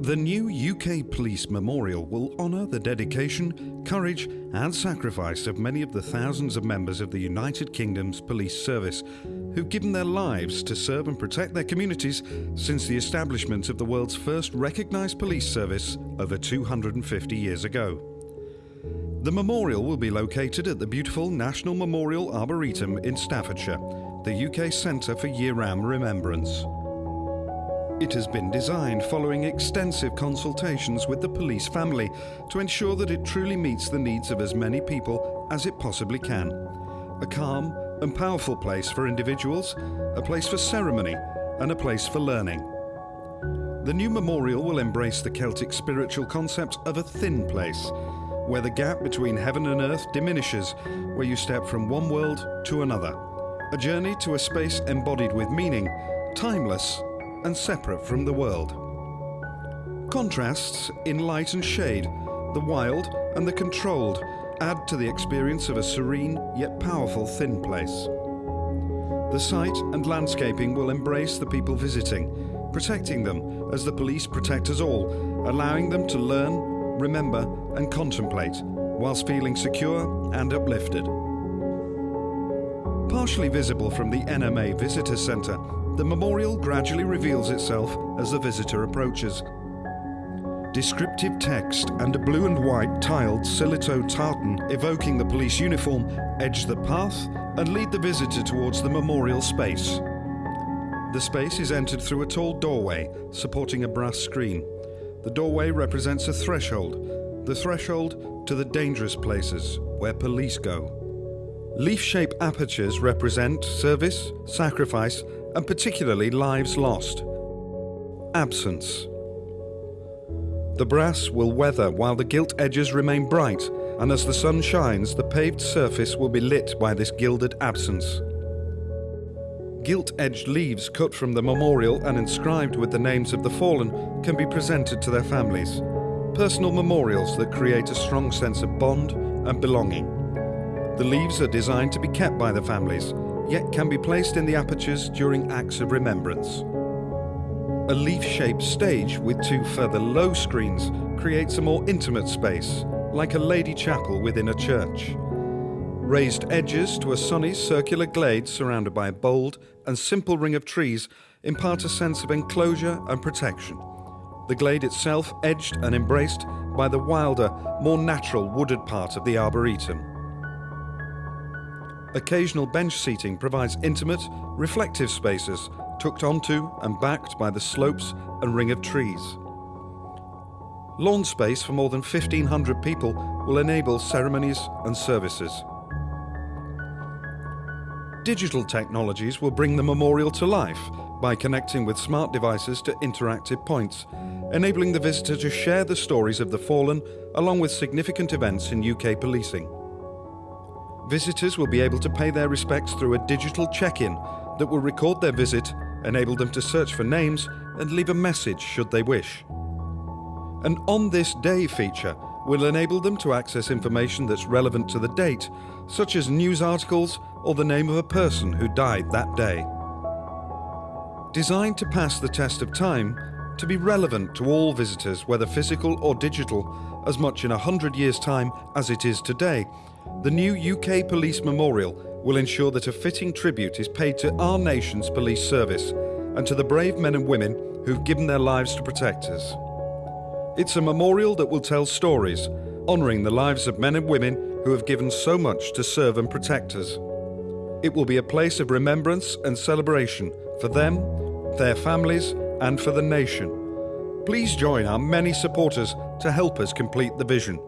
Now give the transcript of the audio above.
The new UK Police Memorial will honour the dedication, courage and sacrifice of many of the thousands of members of the United Kingdom's police service who've given their lives to serve and protect their communities since the establishment of the world's first recognised police service over 250 years ago. The memorial will be located at the beautiful National Memorial Arboretum in Staffordshire, the UK Centre for Year-Round Remembrance. It has been designed following extensive consultations with the police family to ensure that it truly meets the needs of as many people as it possibly can. A calm and powerful place for individuals, a place for ceremony and a place for learning. The new memorial will embrace the Celtic spiritual concept of a thin place, where the gap between heaven and earth diminishes, where you step from one world to another. A journey to a space embodied with meaning, timeless and separate from the world. Contrasts in light and shade, the wild and the controlled, add to the experience of a serene yet powerful thin place. The site and landscaping will embrace the people visiting, protecting them as the police protect us all, allowing them to learn, remember and contemplate whilst feeling secure and uplifted. Partially visible from the NMA Visitor Centre, the memorial gradually reveals itself as the visitor approaches. Descriptive text and a blue and white tiled Sillitoe tartan evoking the police uniform edge the path and lead the visitor towards the memorial space. The space is entered through a tall doorway supporting a brass screen. The doorway represents a threshold, the threshold to the dangerous places where police go. Leaf-shaped apertures represent service, sacrifice and particularly lives lost. Absence. The brass will weather while the gilt edges remain bright, and as the sun shines, the paved surface will be lit by this gilded absence. Gilt-edged leaves cut from the memorial and inscribed with the names of the fallen can be presented to their families. Personal memorials that create a strong sense of bond and belonging. The leaves are designed to be kept by the families, yet can be placed in the apertures during acts of remembrance. A leaf-shaped stage with two further low screens creates a more intimate space, like a lady chapel within a church. Raised edges to a sunny circular glade surrounded by a bold and simple ring of trees impart a sense of enclosure and protection. The glade itself edged and embraced by the wilder, more natural wooded part of the Arboretum. Occasional bench seating provides intimate, reflective spaces tucked onto and backed by the slopes and ring of trees. Lawn space for more than 1,500 people will enable ceremonies and services. Digital technologies will bring the memorial to life by connecting with smart devices to interactive points, enabling the visitor to share the stories of the fallen along with significant events in UK policing. Visitors will be able to pay their respects through a digital check-in that will record their visit, enable them to search for names and leave a message should they wish. An On This Day feature will enable them to access information that's relevant to the date, such as news articles or the name of a person who died that day. Designed to pass the test of time, to be relevant to all visitors, whether physical or digital, as much in a hundred years' time as it is today, the new UK Police Memorial will ensure that a fitting tribute is paid to our nation's police service and to the brave men and women who've given their lives to protect us. It's a memorial that will tell stories, honouring the lives of men and women who have given so much to serve and protect us. It will be a place of remembrance and celebration for them, their families and for the nation. Please join our many supporters to help us complete the vision.